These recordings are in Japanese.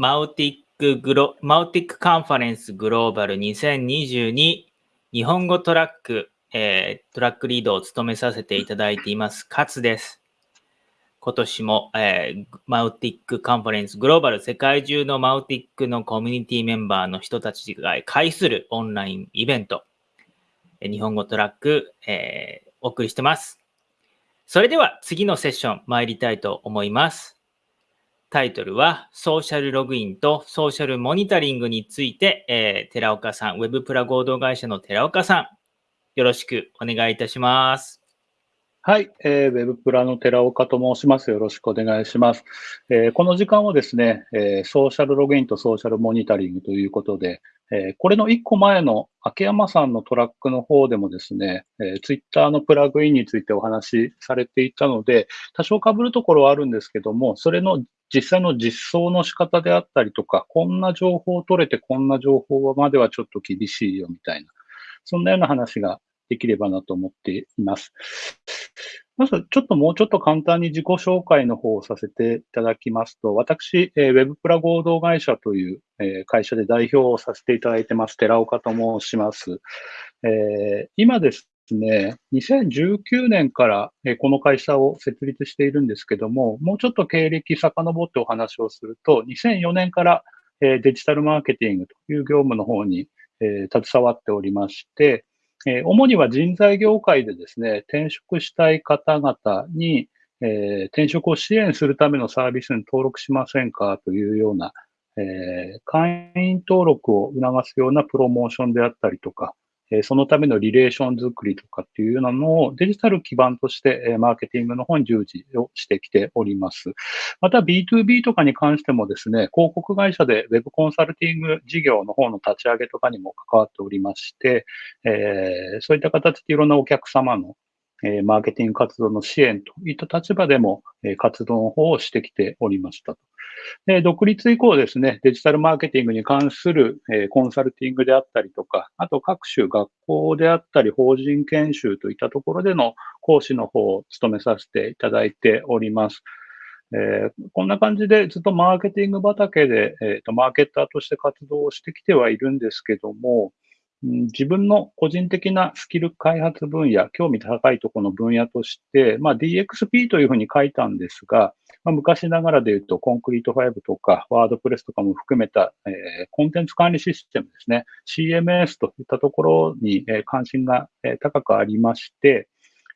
Mautic グロ、 Mautic Conference Global 2022日本語トラック、えー、トラックリードを務めさせていただいています、勝です。今年も、えー、 Mautic Conference Global 世界中の Mautic のコミュニティメンバーの人たちが会するオンラインイベント、日本語トラック、えー、お送りしてます。それでは次のセッション参りたいと思います。タイトルはソーシャルログインとソーシャルモニタリングについて、えー、寺岡さん、ウェブプラ合同会社の寺岡さん、よろしくお願いいたします。はい、えー、ウェブプラの寺岡と申します。よろしくお願いします。えー、この時間はですね、えー、ソーシャルログインとソーシャルモニタリングということで、えー、これの1個前の秋山さんのトラックの方でもですね、えー、ツイッターのプラグインについてお話しされていたので、多少被るところはあるんですけども、それの実際の実装の仕方であったりとか、こんな情報を取れてこんな情報まではちょっと厳しいよみたいな、そんなような話ができればなと思っています。まず、ちょっともうちょっと簡単に自己紹介の方をさせていただきますと、私、えー、ウェブプラ合同会社という、えー、会社で代表をさせていただいてます、寺岡と申します。えー、今ですね、2019年から、え、この会社を設立しているんですけども、もうちょっと経歴遡ってお話をすると、2004年から、え、デジタルマーケティングという業務の方に、え、携わっておりまして、え、主には人材業界でですね、転職したい方々に、えー、転職を支援するためのサービスに登録しませんかというような、えー、会員登録を促すようなプロモーションであったりとか、えそのためのリレーション作りとかっていうようなのをデジタル基盤として、えマーケティングの方に従事をしてきております。また B2B とかに関してもですね、広告会社で Web コンサルティング事業の方の立ち上げとかにも関わっておりまして、えそういった形でいろんなお客様のえマーケティング活動の支援といった立場でも、え活動の方をしてきておりましたと。で独立以降ですね、デジタルマーケティングに関する、えコンサルティングであったりとか、あと各種学校であったり、法人研修といったところでの講師の方を務めさせていただいております。えー、こんな感じでずっとマーケティング畑で、えーと、マーケッターとして活動をしてきてはいるんですけども、自分の個人的なスキル開発分野、興味高いところの分野として、まあ、DXP というふうに書いたんですが、まあ、昔ながらで言うと、コンクリート5とか、ワードプレスとかも含めた、えー、コンテンツ管理システムですね、CMS といったところに、えー、関心が、えー、高くありまして、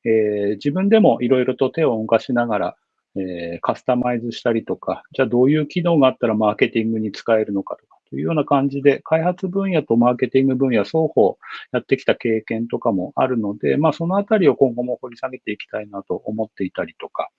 えー、自分でもいろいろと手を動かしながら、えー、カスタマイズしたりとか、じゃあどういう機能があったらマーケティングに使えるのかとか、というような感じで、開発分野とマーケティング分野双方やってきた経験とかもあるので、まあそのあたりを今後も掘り下げていきたいなと思っていたりとか、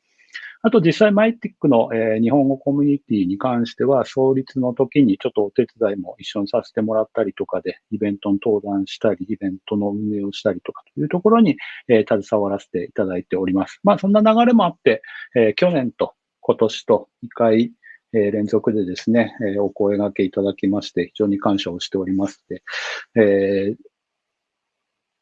あと実際マイティックの、え、日本語コミュニティに関しては、創立の時にちょっとお手伝いも一緒にさせてもらったりとかで、イベントに登壇したり、イベントの運営をしたりとかというところに、え、携わらせていただいております。まあそんな流れもあって、え、去年と今年と2回、え連続でですね、えお声掛けいただきまして、非常に感謝をしておりますで、えー、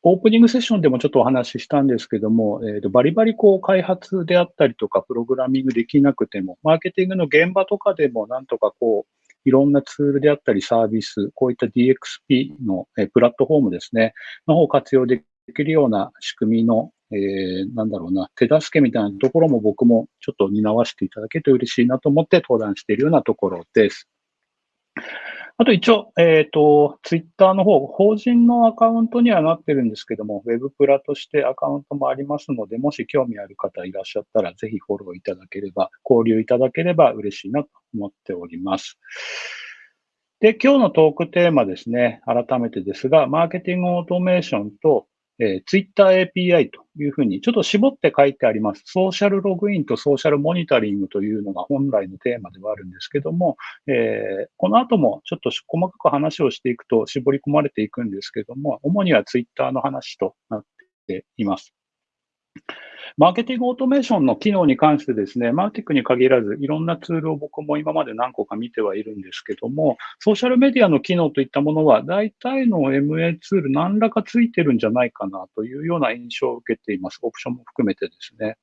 オープニングセッションでもちょっとお話ししたんですけども、えー、とバリバリこう開発であったりとか、プログラミングできなくても、マーケティングの現場とかでもなんとかこう、いろんなツールであったりサービス、こういった DXP の、プラットフォームですね、の方を活用できるような仕組みのえー、なんだろうな、手助けみたいなところも僕もちょっと担わせていただけると嬉しいなと思って登壇しているようなところです。あと一応、えっ、ー、と、ツイッターの方、法人のアカウントにはなってるんですけども、ウェブプラとしてアカウントもありますので、もし興味ある方いらっしゃったら、ぜひフォローいただければ、交流いただければ嬉しいなと思っております。で、今日のトークテーマですね、改めてですが、マーケティングオートメーションとえー、Twitter API というふうに、ちょっと絞って書いてあります。ソーシャルログインとソーシャルモニタリングというのが本来のテーマではあるんですけども、えー、この後もちょっと細かく話をしていくと絞り込まれていくんですけども、主には Twitter の話となっています。マーケティングオートメーションの機能に関してですね、マーティックに限らず、いろんなツールを僕も今まで何個か見てはいるんですけども、ソーシャルメディアの機能といったものは、大体の MA ツール何らかついてるんじゃないかなというような印象を受けています。オプションも含めてですね。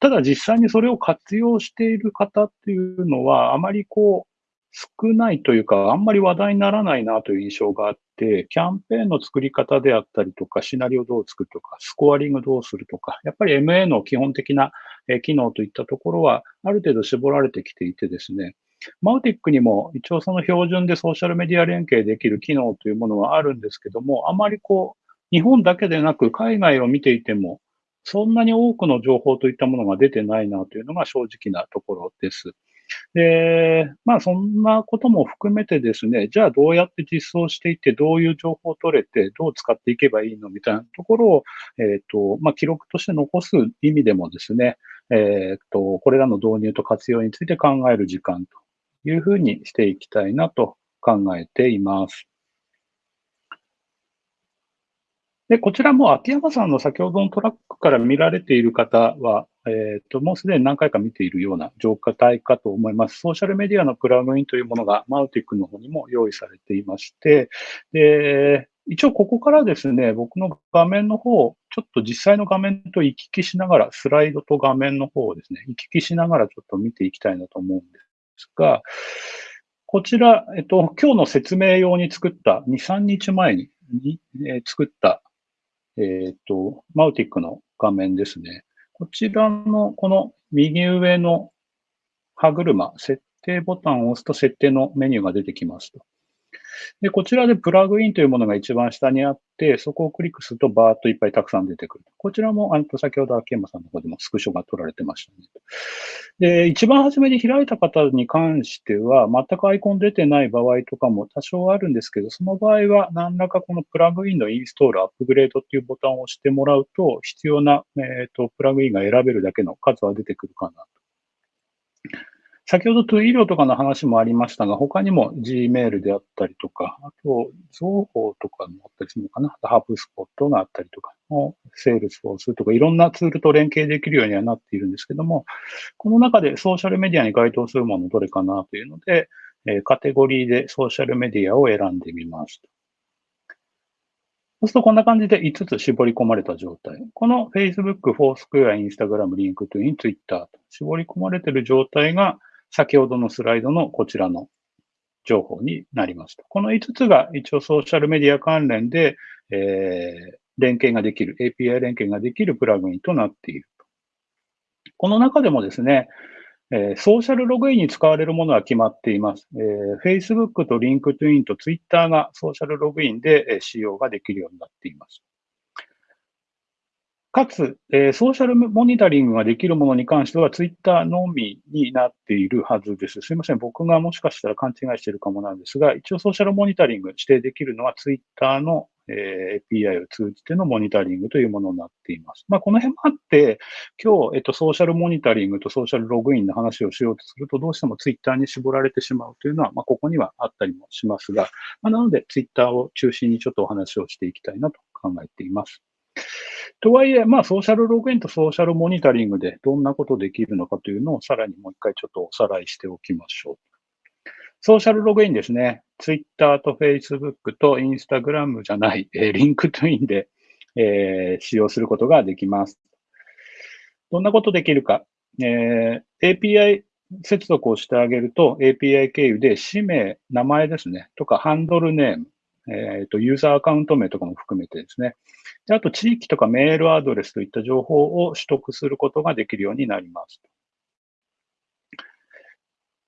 ただ実際にそれを活用している方っていうのは、あまりこう、少ないというか、あんまり話題にならないなという印象があって、キャンペーンの作り方であったりとか、シナリオどう作るとか、スコアリングどうするとか、やっぱり MA の基本的な機能といったところは、ある程度絞られてきていてですね、マウティックにも一応その標準でソーシャルメディア連携できる機能というものはあるんですけども、あまりこう、日本だけでなく海外を見ていても、そんなに多くの情報といったものが出てないなというのが正直なところです。で、まあそんなことも含めてですね、じゃあどうやって実装していって、どういう情報を取れて、どう使っていけばいいのみたいなところを、えっ、ー、と、まあ記録として残す意味でもですね、えっ、ー、と、これらの導入と活用について考える時間というふうにしていきたいなと考えています。で、こちらも秋山さんの先ほどのトラックから見られている方は、えっ、ー、と、もうすでに何回か見ているような状態かと思います。ソーシャルメディアのプラグインというものがマウティックの方にも用意されていまして、で、一応ここからですね、僕の画面の方、ちょっと実際の画面と行き来しながら、スライドと画面の方をですね、行き来しながらちょっと見ていきたいなと思うんですが、こちら、えっと、今日の説明用に作った、2、3日前にに、えー、作ったえっ、ー、と、マウティックの画面ですね。こちらの、この右上の歯車、設定ボタンを押すと設定のメニューが出てきますと。で、こちらでプラグインというものが一番下にあって、そこをクリックするとバーっといっぱいたくさん出てくる。こちらも、あの、先ほど秋山さんの方でもスクショが取られてましたね。で、一番初めに開いた方に関しては、全くアイコン出てない場合とかも多少あるんですけど、その場合は何らかこのプラグインのインストール、アップグレードっていうボタンを押してもらうと、必要な、えっ、ー、と、プラグインが選べるだけの数は出てくるかなと。先ほど Twilio とかの話もありましたが、他にも Gmail であったりとか、あと、情報とかもあったりするのかな。 HubSpot があったりとか、 Salesforce とか、いろんなツールと連携できるようにはなっているんですけども、この中でソーシャルメディアに該当するものどれかなというので、カテゴリーでソーシャルメディアを選んでみます。そうするとこんな感じで5つ絞り込まれた状態。この Facebook、Foursquare、Instagram、LinkedIn、Twitter と絞り込まれている状態が先ほどのスライドのこちらの情報になります。この5つが一応ソーシャルメディア関連で、えー、連携ができる、API 連携ができるプラグインとなっている。この中でもですね、えー、ソーシャルログインに使われるものは決まっています。えー、Facebook と LinkedIn と Twitter がソーシャルログインでえ使用ができるようになっています。かつ、えー、ソーシャルモニタリングができるものに関しては、ツイッターのみになっているはずです。すいません。僕がもしかしたら勘違いしているかもなんですが、一応ソーシャルモニタリング指定できるのは、ツイッターの、えー、API を通じてのモニタリングというものになっています。まあ、この辺もあって、今日、えっと、ソーシャルモニタリングとソーシャルログインの話をしようとすると、どうしてもツイッターに絞られてしまうというのは、まあ、ここにはあったりもしますが、まあ、なので、ツイッターを中心にちょっとお話をしていきたいなと考えています。とはいえ、まあ、ソーシャルログインとソーシャルモニタリングでどんなことできるのかというのをさらにもう一回ちょっとおさらいしておきましょう。ソーシャルログインですね。Twitter と Facebook と Instagram じゃない、えー、LinkedIn で、えー、使用することができます。どんなことできるか。えー、API 接続をしてあげると API 経由で氏名、名前ですね、とかハンドルネーム、えっ、ー、と、ユーザーアカウント名とかも含めてですね。であと、地域とかメールアドレスといった情報を取得することができるようになります。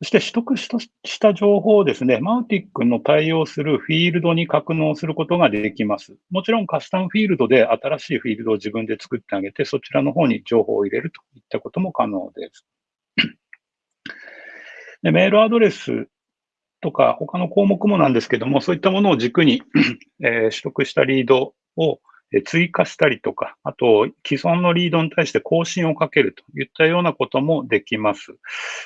そして取得した情報をですね、マウティックの対応するフィールドに格納することができます。もちろんカスタムフィールドで新しいフィールドを自分で作ってあげて、そちらの方に情報を入れるといったことも可能です。でメールアドレスとか、他の項目もなんですけども、そういったものを軸にえ、取得したリードを追加したりとか、あと、既存のリードに対して更新をかけるといったようなこともできます。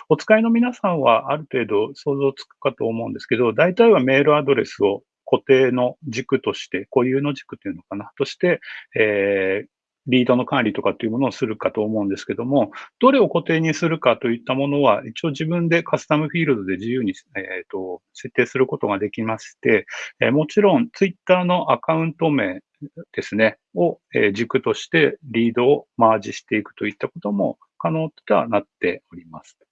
お使いの皆さんはある程度想像つくかと思うんですけど、大体はメールアドレスを固定の軸として、固有の軸というのかな、として、えー、リードの管理とかっていうものをするかと思うんですけども、どれを固定にするかといったものは、一応自分でカスタムフィールドで自由に、えーと、設定することができまして、えー、もちろん Twitter のアカウント名ですね、を、えー、軸としてリードをマージしていくといったことも可能とはなっております。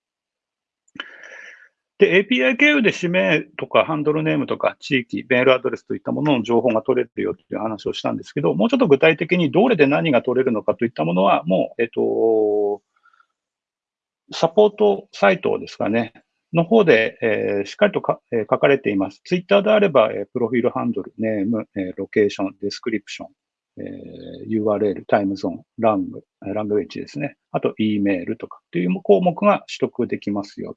で、API 経由で指名とかハンドルネームとか地域、メールアドレスといったものの情報が取れるよという話をしたんですけど、もうちょっと具体的にどれで何が取れるのかといったものは、もう、えっと、サポートサイトですかね、の方で、えー、しっかりとか、えー、書かれています。ツイッターであれば、えー、プロフィールハンドル、ネーム、えー、ロケーション、 description、えー、URL、タイムゾーン、 lang、language ですね。あと、E メールとかっていう項目が取得できますよ。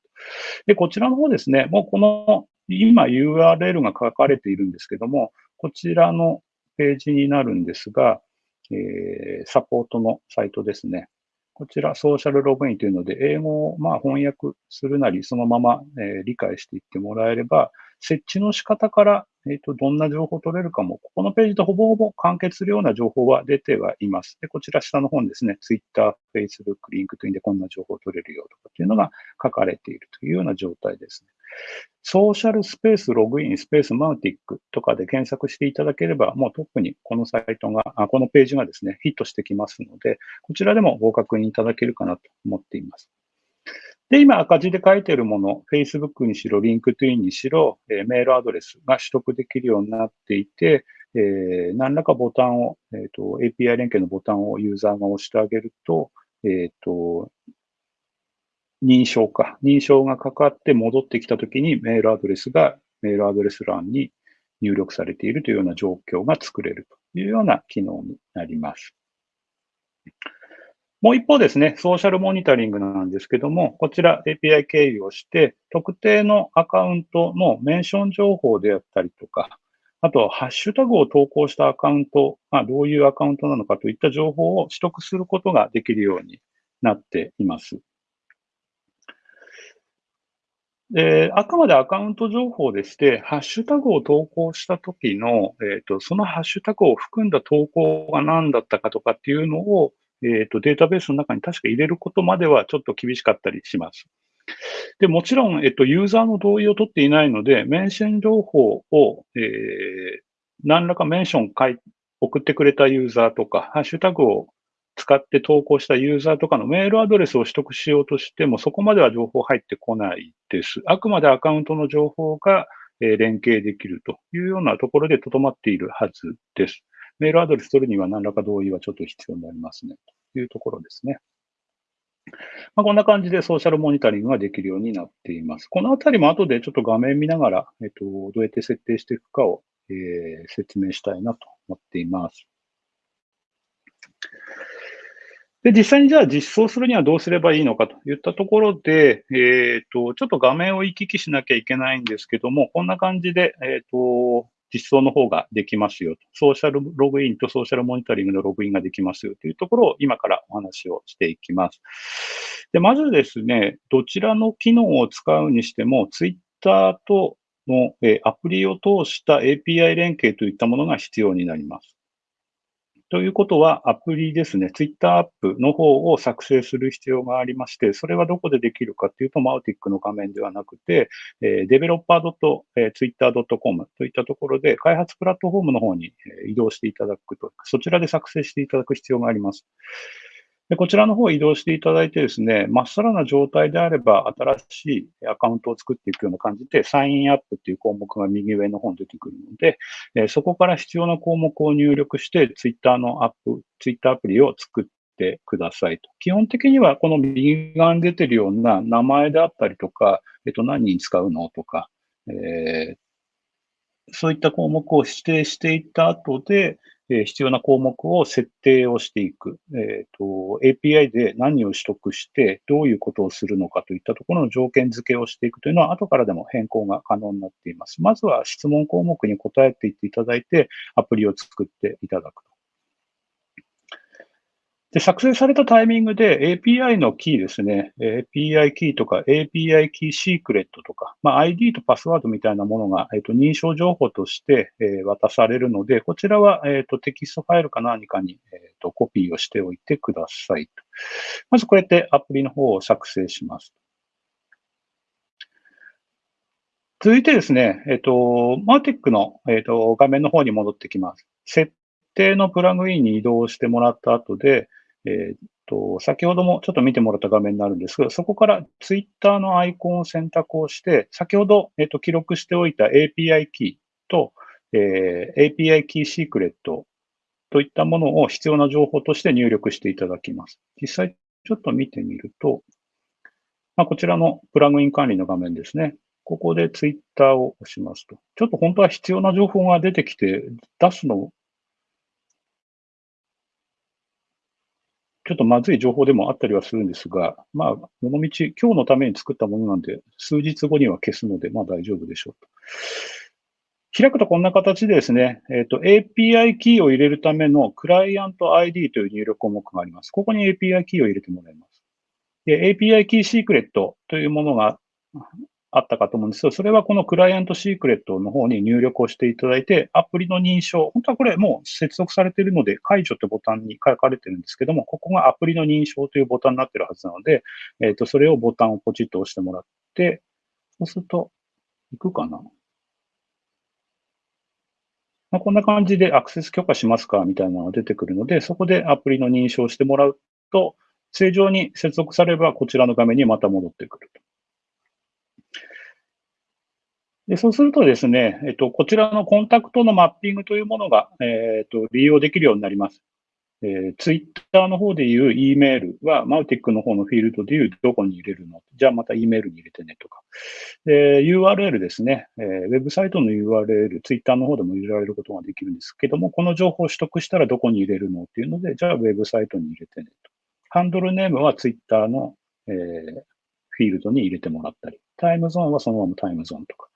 で、こちらの方ですね、もうこの、今 URL が書かれているんですけども、こちらのページになるんですが、えー、サポートのサイトですね。こちら、ソーシャルログインというので、英語をまあ翻訳するなり、そのまま、え、理解していってもらえれば、設置の仕方から、え、ー、と、どんな情報を取れるかも、ここのページとほぼほぼ完結するような情報は出てはいます。で、こちら下の方にですね、Twitter、Facebook、LinkedIn でこんな情報を取れるよとかっていうのが書かれているというような状態ですね。ソーシャルスペースログイン、スペースマウティックとかで検索していただければ、もう特にこのサイトが、あこのページがですね、ヒットしてきますので、こちらでもご確認いただけるかなと思っています。で、今赤字で書いているもの、Facebook にしろ、LinkedIn にしろ、え、メールアドレスが取得できるようになっていて、えー、何らかボタンを、え、ー、と、API 連携のボタンをユーザーが押してあげると、えっ、と、認証か。認証がかかって戻ってきたときにメールアドレスがメールアドレス欄に入力されているというような状況が作れるというような機能になります。もう一方ですね、ソーシャルモニタリングなんですけども、こちら API 経由をして、特定のアカウントのメンション情報であったりとか、あとは、ハッシュタグを投稿したアカウントがどういうアカウントなのかといった情報を取得することができるようになっています。で、あくまでアカウント情報でして、ハッシュタグを投稿した時の、えっ、ー、と、そのハッシュタグを含んだ投稿が何だったかとかっていうのを、えっ、ー、と、データベースの中に確か入れることまではちょっと厳しかったりします。で、もちろん、えっと、ユーザーの同意を取っていないので、メンション情報を、えー、何らかメンション送ってくれたユーザーとか、ハッシュタグを使って投稿したユーザーとかのメールアドレスを取得しようとしても、そこまでは情報入ってこないです。あくまでアカウントの情報が連携できるというようなところで留まっているはずです。メールアドレス取るには何らか同意はちょっと必要になりますね。というところですね。まあ、こんな感じでソーシャルモニタリングができるようになっています。このあたりも後でちょっと画面見ながら、えっと、どうやって設定していくかを、えー、説明したいなと思っています。で、実際にじゃあ実装するにはどうすればいいのかといったところで、えっ、ー、と、ちょっと画面を行き来しなきゃいけないんですけども、こんな感じで、えっ、ー、と、実装の方ができますよと。ソーシャルログインとソーシャルモニタリングのログインができますよというところを今からお話をしていきます。で、まずですね、どちらの機能を使うにしても、ツイッターとのアプリを通した API 連携といったものが必要になります。ということは、アプリですね、Twitter アップの方を作成する必要がありまして、それはどこでできるかというと、マウティックの画面ではなくて、えー、developer.twitter.com といったところで、開発プラットフォームの方に移動していただくと、そちらで作成していただく必要があります。でこちらの方移動していただいてですね、まっさらな状態であれば、新しいアカウントを作っていくような感じで、サインアップっていう項目が右上の方に出てくるので、えそこから必要な項目を入力して、ツイッターのアップ、ツイッターアプリを作ってくださいと。基本的にはこの右側に出てるような名前であったりとか、えっと、何に使うのとか、えー、そういった項目を指定していった後で、え必要な項目を設定をしていく。えーと、API で何を取得して、どういうことをするのかといったところの条件付けをしていくというのは、後からでも変更が可能になっています。まずは質問項目に答えていっていただいて、アプリを作っていただく。で、作成されたタイミングで API のキーですね、API キーとか API キーシークレットとか、まあ、ID とパスワードみたいなものが、えー、と認証情報として、え、渡されるので、こちらは、えー、とテキストファイルか何かに、えー、とコピーをしておいてください。まずこうやってアプリの方を作成します。続いてですね、えっ、と、マーティックの、えっ、と画面の方に戻ってきます。設定のプラグインに移動してもらった後で、えー、と、先ほどもちょっと見てもらった画面になるんですが、そこからツイッターのアイコンを選択をして、先ほど、えっと、記録しておいた API キーと、えー、API キーシークレットといったものを必要な情報として入力していただきます。実際ちょっと見てみると、まあ、こちらのプラグイン管理の画面ですね。ここでツイッターを押しますと。ちょっと本当は必要な情報が出てきて、出すのちょっとまずい情報でもあったりはするんですが、まあ、この道、今日のために作ったものなんで、数日後には消すので、まあ大丈夫でしょうと。開くとこんな形でですね、えっ、ー、と、API キーを入れるためのクライアント ID という入力項目があります。ここに API キーを入れてもらいます。で、API キーシークレットというものがあったかと思うんですけど、それはこのクライアントシークレットの方に入力をしていただいて、アプリの認証、本当はこれもう接続されているので、解除ってボタンに書かれてるんですけども、ここがアプリの認証というボタンになってるはずなので、えっ、ー、と、それをボタンをポチッと押してもらって、そうすると、いくかな？まあ、こんな感じでアクセス許可しますかみたいなのが出てくるので、そこでアプリの認証してもらうと、正常に接続されればこちらの画面にまた戻ってくると。でそうするとですね、えっと、こちらのコンタクトのマッピングというものが、えっと、利用できるようになります。えー、ツイッターの方でいう E メールは、マウティックの方のフィールドでいうどこに入れるの？じゃあまた E メールに入れてねとか。で、URL ですね、えー、ウェブサイトの URL、ツイッターの方でも入れられることができるんですけども、この情報を取得したらどこに入れるのっていうので、じゃあウェブサイトに入れてねと。ハンドルネームはツイッターの、えー、フィールドに入れてもらったり、タイムゾーンはそのままタイムゾーンとか。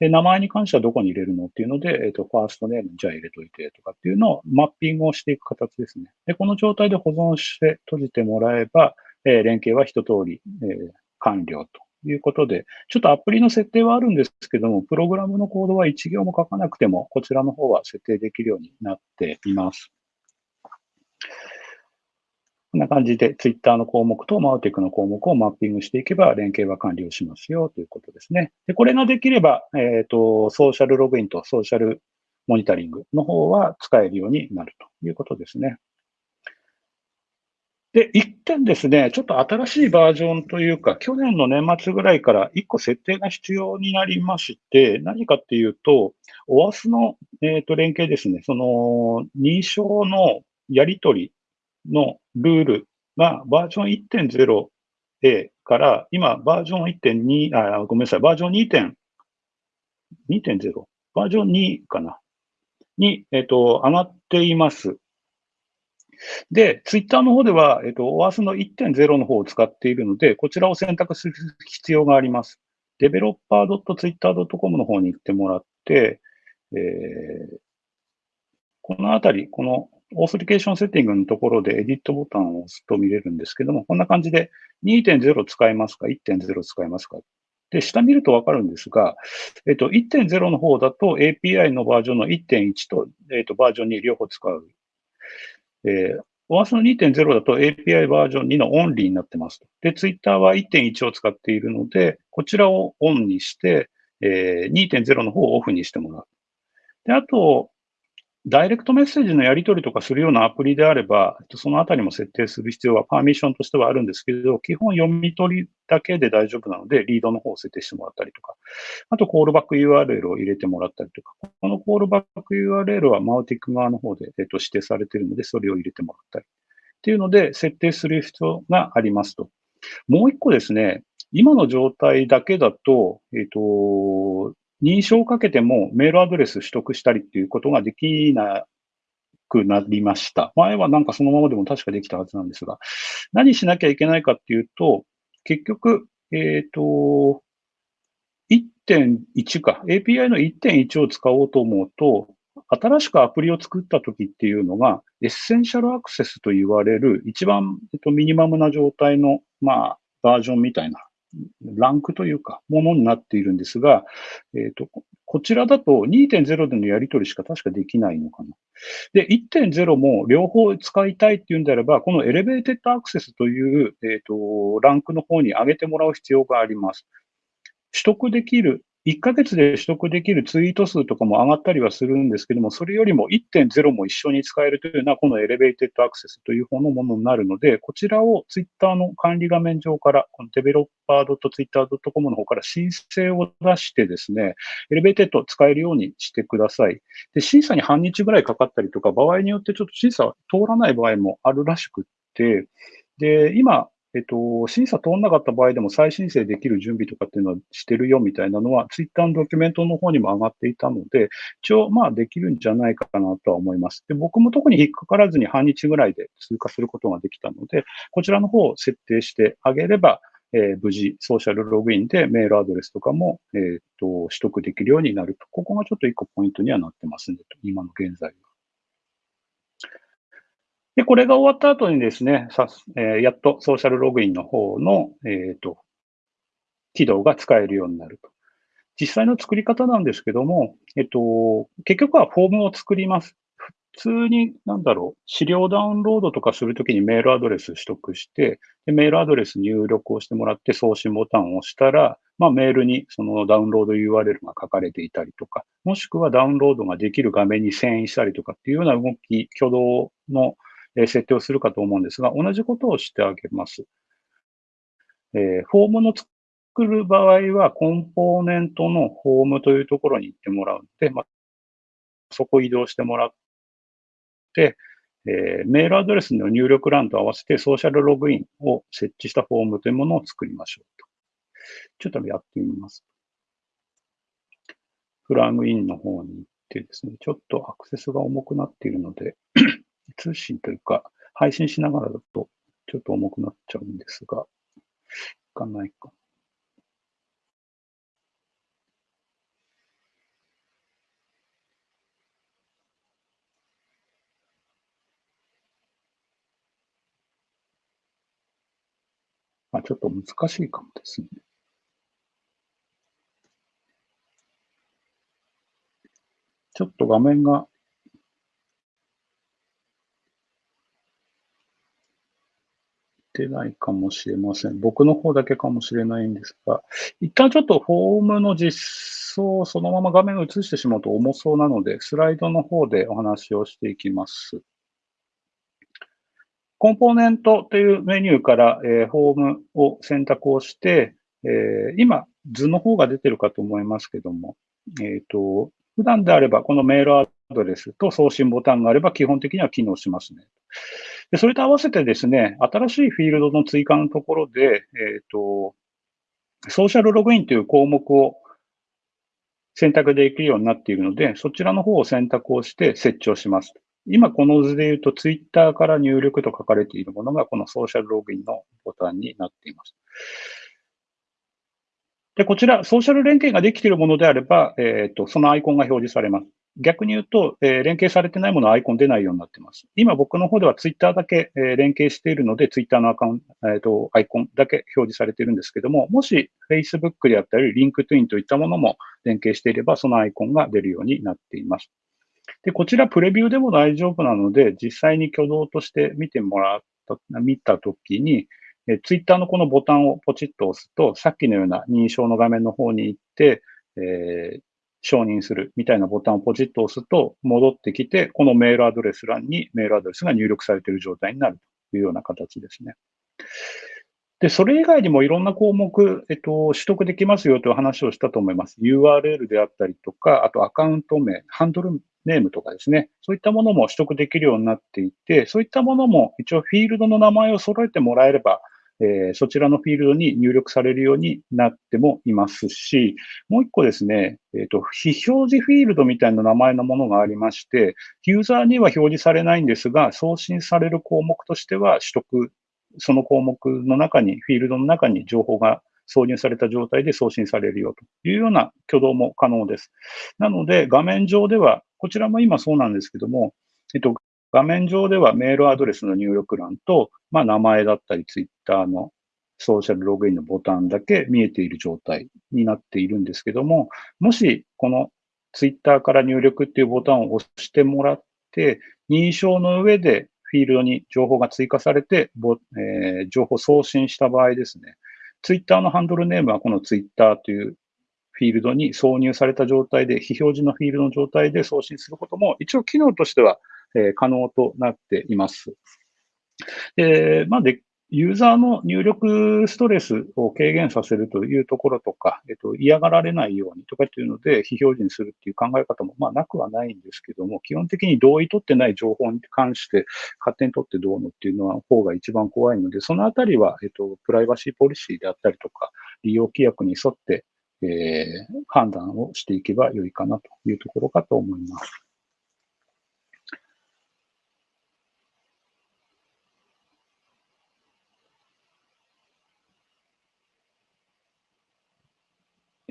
で、名前に関してはどこに入れるのっていうので、えっ、と、ファーストネームじゃあ入れといてとかっていうのをマッピングをしていく形ですね。で、この状態で保存して閉じてもらえば、えー、連携は一通り、えー、完了ということで、ちょっとアプリの設定はあるんですけども、プログラムのコードは1行も書かなくても、こちらの方は設定できるようになっています。こんな感じで Twitter の項目と Mautic の項目をマッピングしていけば連携は完了しますよということですね。で、これができれば、えっ、ー、と、ソーシャルログインとソーシャルモニタリングの方は使えるようになるということですね。で、一点ですね、ちょっと新しいバージョンというか、去年の年末ぐらいから一個設定が必要になりまして、何かっていうと、OAS の、えーと連携ですね、その認証のやり取りのルールがバージョン 1.0A から今バージョン1.2、あ、ごめんなさい、バージョン2.2.0、バージョン2かな？に、えっ、と、上がっています。で、ツイッターの方では、えっ、と、OAS の1.0の方を使っているので、こちらを選択する必要があります。developer.twitter.com の方に行ってもらって、えー、このあたり、このオーソリケーションセッティングのところでエディットボタンを押すと見れるんですけども、こんな感じで2.0使えますか ?1.0 使えますか？で、下見るとわかるんですが、えっと、1.0の方だと API のバージョンの1.1と、えっと、バージョン2両方使う。えー、OAS の2.0だと API バージョン2のオンリーになってますで、Twitter は1.1を使っているので、こちらをオンにして、えー、2.0の方をオフにしてもらう。で、あと、ダイレクトメッセージのやり取りとかするようなアプリであれば、そのあたりも設定する必要はパーミッションとしてはあるんですけど、基本読み取りだけで大丈夫なので、リードの方を設定してもらったりとか、あとコールバック URL を入れてもらったりとか、このコールバック URL はマウティック側の方で、指定されているので、それを入れてもらったり。っていうので、設定する必要がありますと。もう一個ですね、今の状態だけだと、えっ、と、認証をかけてもメールアドレス取得したりっていうことができなくなりました。前はなんかそのままでも確かできたはずなんですが、何しなきゃいけないかっていうと、結局、えっ、ー、と、1.1か、API の1.1を使おうと思うと、新しくアプリを作った時っていうのが、エッセンシャルアクセスと言われる一番、えっと、ミニマムな状態の、まあ、バージョンみたいなランクというか、ものになっているんですが、えっ、ー、と、こちらだと2.0でのやり取りしか確かできないのかな。で、1.0も両方使いたいっていうんであれば、このエレベーテッドアクセスという、えっ、ー、と、ランクの方に上げてもらう必要があります。取得できる1ヶ月で取得できるツイート数とかも上がったりはするんですけども、それよりも1.0も一緒に使えるというのは、この elevated access という方のものになるので、こちらをツイッターの管理画面上から、このデベロッパー .twitter.com の方から申請を出してですね、 elevated 使えるようにしてください。で、審査に半日ぐらいかかったりとか、場合によってちょっと審査通らない場合もあるらしくって、で、今、えっと、審査通んなかった場合でも再申請できる準備とかっていうのはしてるよみたいなのは、ツイッターのドキュメントの方にも上がっていたので、一応、まあ、できるんじゃないかなとは思います。で、僕も特に引っかからずに半日ぐらいで通過することができたので、こちらの方を設定してあげれば、えー、無事、ソーシャルログインでメールアドレスとかも、えー、っと、取得できるようになると。ここがちょっと一個ポイントにはなってますね、今の現在は。で、これが終わった後にですね、さえー、やっとソーシャルログインの方の、えっ、ー、と、起動が使えるようになると。実際の作り方なんですけども、えっと、結局はフォームを作ります。普通に、なんだろう、資料ダウンロードとかするときにメールアドレス取得して、でメールアドレス入力をしてもらって送信ボタンを押したら、まあ、メールにそのダウンロード URL が書かれていたりとか、もしくはダウンロードができる画面に遷移したりとかっていうような動き、挙動の設定をするかと思うんですが、同じことをしてあげます。えー、フォームの作る場合は、コンポーネントのフォームというところに行ってもらうので、まあ、そこ移動してもらって、えー、メールアドレスの入力欄と合わせてソーシャルログインを設置したフォームというものを作りましょうと。ちょっとやってみます。フラグインの方に行ってですね、ちょっとアクセスが重くなっているので通信というか、配信しながらだとちょっと重くなっちゃうんですが、いかないか。まあ、ちょっと難しいかもですね。ちょっと画面がてないかもしれません。僕の方だけかもしれないんですが、一旦ちょっとフォームの実装をそのまま画面を映してしまうと重そうなので、スライドの方でお話をしていきます。コンポーネントというメニューから、えー、フォームを選択をして、えー、今、図の方が出てるかと思いますけども、えっ、ー、と、普段であればこのメールアドレスと送信ボタンがあれば基本的には機能しますね。で、それと合わせてですね、新しいフィールドの追加のところで、えっ、ー、と、ソーシャルログインという項目を選択できるようになっているので、そちらの方を選択をして設置をします。今この図で言うと、ツイッターから入力と書かれているものが、このソーシャルログインのボタンになっています。で、こちら、ソーシャル連携ができているものであれば、えっ、ー、と、そのアイコンが表示されます。逆に言うと、えー、連携されてないものはアイコン出ないようになってます。今僕の方ではツイッターだけ、えー、連携しているので、ツイッターのアカウント、えーと、アイコンだけ表示されているんですけども、もし Facebook であったり、LinkedIn といったものも連携していれば、そのアイコンが出るようになっています。で、こちらプレビューでも大丈夫なので、実際に挙動として見てもらった、見たときに、えツイッターのこのボタンをポチッと押すと、さっきのような認証の画面の方に行って、えー、承認するみたいなボタンをポチッと押すと戻ってきて、このメールアドレス欄にメールアドレスが入力されている状態になるというような形ですね。で、それ以外にもいろんな項目、えっと、取得できますよという話をしたと思います。URL であったりとか、あとアカウント名、ハンドルネームとかですね。そういったものも取得できるようになっていて、そういったものも一応フィールドの名前を揃えてもらえれば、えー、そちらのフィールドに入力されるようになってもいますし、もう一個ですね、えっ、ー、と、非表示フィールドみたいな名前のものがありまして、ユーザーには表示されないんですが、送信される項目としては取得、その項目の中に、フィールドの中に情報が挿入された状態で送信されるよというような挙動も可能です。なので、画面上では、こちらも今そうなんですけども、えっと、画面上ではメールアドレスの入力欄と、まあ、名前だったり、ツイッターのソーシャルログインのボタンだけ見えている状態になっているんですけども、もしこのツイッターから入力っていうボタンを押してもらって、認証の上でフィールドに情報が追加されて、えー、情報送信した場合ですね、ツイッターのハンドルネームはこのツイッターというフフィールドに挿入された状態で、非表示のフィールドの状態で送信することも、一応機能としては、え、可能となっています。で、まあで、ユーザーの入力ストレスを軽減させるというところとか、えっと、嫌がられないようにとかっていうので、非表示にするっていう考え方も、まあ、なくはないんですけども、基本的に同意取ってない情報に関して、勝手に取ってどうのっていうのは、方が一番怖いので、そのあたりは、えっと、プライバシーポリシーであったりとか、利用規約に沿って、えー、判断をしていけばよいかなというところかと思います。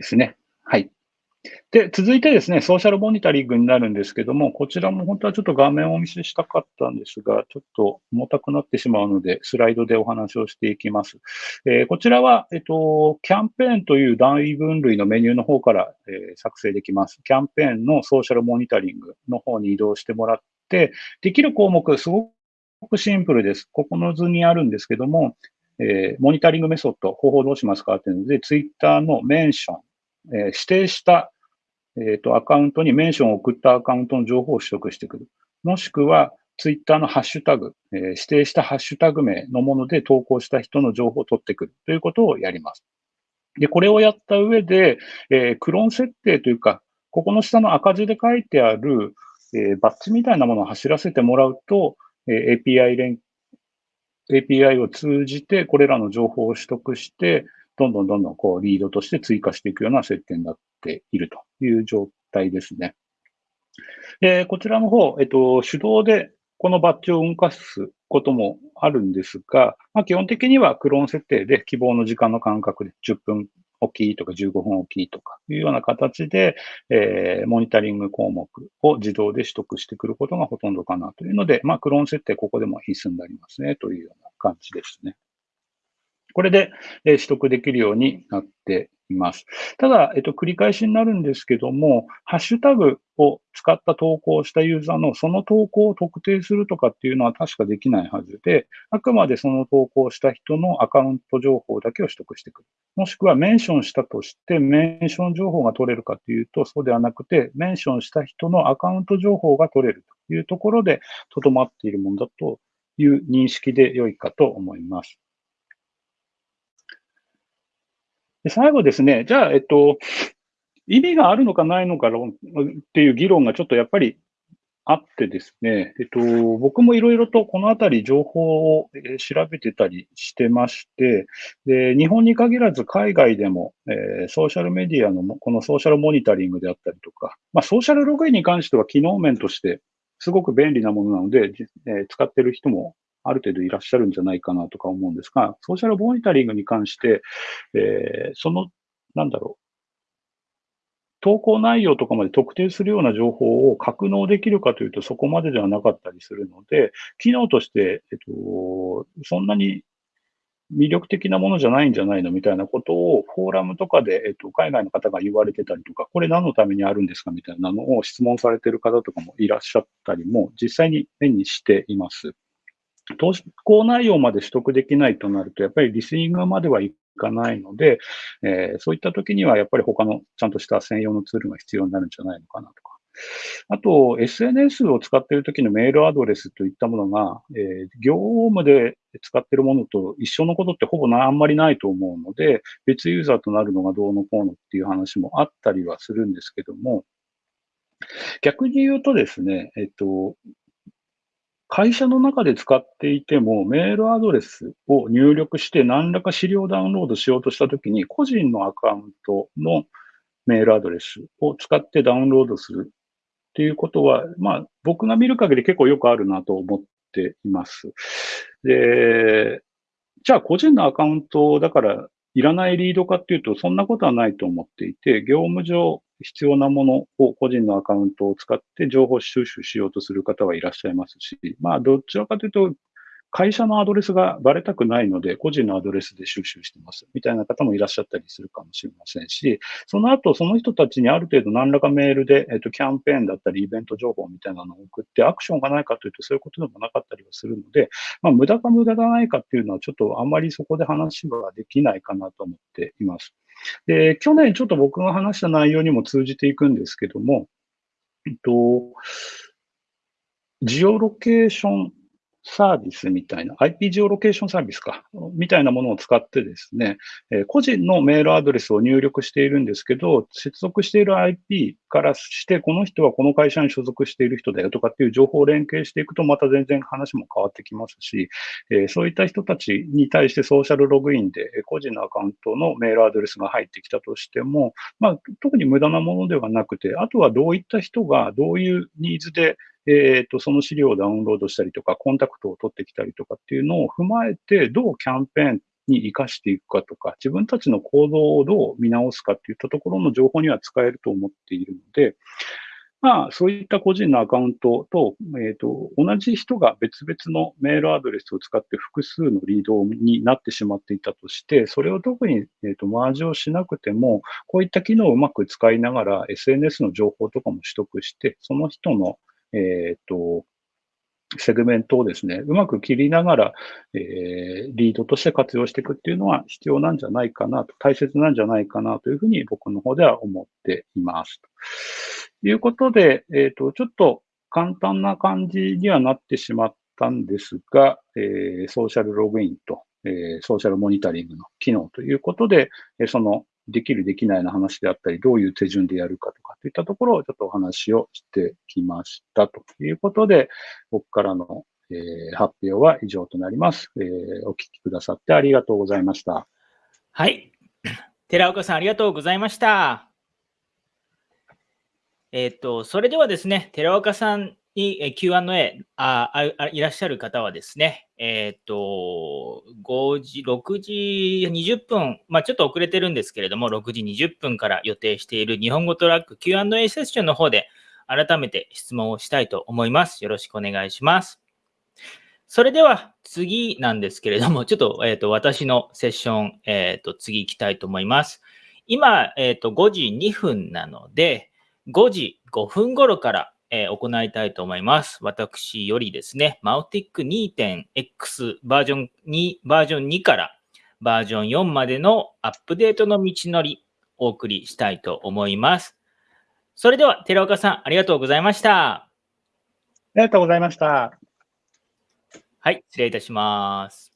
ですね。はい。で、続いてですね、ソーシャルモニタリングになるんですけども、こちらも本当はちょっと画面をお見せしたかったんですが、ちょっと重たくなってしまうので、スライドでお話をしていきます。えー、こちらは、えっと、キャンペーンという大分類のメニューの方から、えー、作成できます。キャンペーンのソーシャルモニタリングの方に移動してもらって、できる項目、すごくシンプルです。ここの図にあるんですけども、えー、モニタリングメソッド、方法どうしますかっていうので、ツイッターのメンション、え、指定した、えーと、アカウントにメンションを送ったアカウントの情報を取得してくる。もしくは、ツイッターのハッシュタグ、えー、指定したハッシュタグ名のもので投稿した人の情報を取ってくるということをやります。で、これをやった上で、えー、クローン設定というか、ここの下の赤字で書いてある、えー、バッジみたいなものを走らせてもらうと、えー、API 連 API を通じてこれらの情報を取得して、どんどんどんどんこうリードとして追加していくような設定になっているという状態ですね。でこちらの方、えっと、手動でこのバッジを動かすこともあるんですが、まあ、基本的にはクローン設定で希望の時間の間隔で10分おきとか15分おきとかいうような形で、えー、モニタリング項目を自動で取得してくることがほとんどかなというので、まあ、クローン設定ここでも必須になりますねというような感じですね。これで、え取得できるようになっています。ただ、えっと、繰り返しになるんですけども、ハッシュタグを使った投稿をしたユーザーのその投稿を特定するとかっていうのは確かできないはずで、あくまでその投稿した人のアカウント情報だけを取得してくる。もしくはメンションしたとして、メンション情報が取れるかというと、そうではなくて、メンションした人のアカウント情報が取れるというところで、とどまっているものだという認識で良いかと思います。で最後ですね、じゃあ、えっと、意味があるのかないのかっていう議論がちょっとやっぱりあってですね、えっと、僕もいろいろとこのあたり情報を調べてたりしてまして、で、日本に限らず海外でも、えー、ソーシャルメディアのこのソーシャルモニタリングであったりとか、まあ、ソーシャルログインに関しては機能面としてすごく便利なものなので、えー、使ってる人もある程度いらっしゃるんじゃないかなとか思うんですが、ソーシャルモニタリングに関して、えー、その、なんだろう、投稿内容とかまで特定するような情報を格納できるかというとそこまでではなかったりするので、機能として、えっと、そんなに魅力的なものじゃないんじゃないのみたいなことをフォーラムとかで、えっと、海外の方が言われてたりとか、これ何のためにあるんですかみたいなのを質問されてる方とかもいらっしゃったりも実際に目にしています。投稿内容まで取得できないとなると、やっぱりリスニングまではいかないので、えー、そういった時にはやっぱり他のちゃんとした専用のツールが必要になるんじゃないのかなとか。あと、SNS を使っている時のメールアドレスといったものが、えー、業務で使っているものと一緒のことってほぼなあんまりないと思うので、別ユーザーとなるのがどうのこうのっていう話もあったりはするんですけども、逆に言うとですね、えっと、会社の中で使っていても、メールアドレスを入力して何らか資料をダウンロードしようとしたときに、個人のアカウントのメールアドレスを使ってダウンロードするっていうことは、まあ、僕が見る限り結構よくあるなと思っています。で、じゃあ個人のアカウントだからいらないリードかっていうと、そんなことはないと思っていて、業務上必要なものを個人のアカウントを使って情報収集しようとする方はいらっしゃいますし、まあ、どちらかというと、会社のアドレスがバレたくないので、個人のアドレスで収集してますみたいな方もいらっしゃったりするかもしれませんし、その後、その人たちにある程度何らかメールで、えっと、キャンペーンだったり、イベント情報みたいなのを送って、アクションがないかというと、そういうことでもなかったりはするので、まあ、無駄か無駄がないかっていうのは、ちょっとあんまりそこで話はできないかなと思っています。で、去年ちょっと僕が話した内容にも通じていくんですけども、えっと、ジオロケーションサービスみたいな、IP ジオロケーションサービスか、みたいなものを使ってですね、え、個人のメールアドレスを入力しているんですけど、接続している IP からして、この人はこの会社に所属している人だよとかっていう情報を連携していくと、また全然話も変わってきますし、え、そういった人たちに対してソーシャルログインで個人のアカウントのメールアドレスが入ってきたとしても、まあ、特に無駄なものではなくて、あとはどういった人がどういうニーズでえっ、ー、と、その資料をダウンロードしたりとか、コンタクトを取ってきたりとかっていうのを踏まえて、どうキャンペーンに活かしていくかとか、自分たちの行動をどう見直すかっていったところの情報には使えると思っているので、まあ、そういった個人のアカウントと、えっ、ー、と、同じ人が別々のメールアドレスを使って複数のリードになってしまっていたとして、それを特に、えーと、マージをしなくても、こういった機能をうまく使いながら SNS の情報とかも取得して、その人のえっ、と、セグメントをですね、うまく切りながら、えー、リードとして活用していくっていうのは必要なんじゃないかなと、大切なんじゃないかなというふうに僕の方では思っています。ということで、えっ、ー、と、ちょっと簡単な感じにはなってしまったんですが、えー、ソーシャルログインと、えー、ソーシャルモニタリングの機能ということで、えそのできる、できないの話であったり、どういう手順でやるかとかといったところをちょっとお話をしてきましたということで、僕からの、えー、発表は以上となります、えー。お聞きくださってありがとうございました。はい。寺岡さん、ありがとうございました。えっ、と、それではですね、寺岡さんに Q&A ああいらっしゃる方はですね、えっ、ー、と、5時、6時20分、まあちょっと遅れてるんですけれども、6時20分から予定している日本語トラック Q&A セッションの方で改めて質問をしたいと思います。よろしくお願いします。それでは次なんですけれども、ちょっと,、えーと、私のセッション、えっ、ー、と次行きたいと思います。今、えっ、ー、と5時2分なので、5時5分頃からえー、行いたいと思います。私よりですね、マウティック 2.x バージョン2、バージョン2からバージョン4までのアップデートの道のり、お送りしたいと思います。それでは、寺岡さん、ありがとうございました。ありがとうございました。はい、失礼いたします。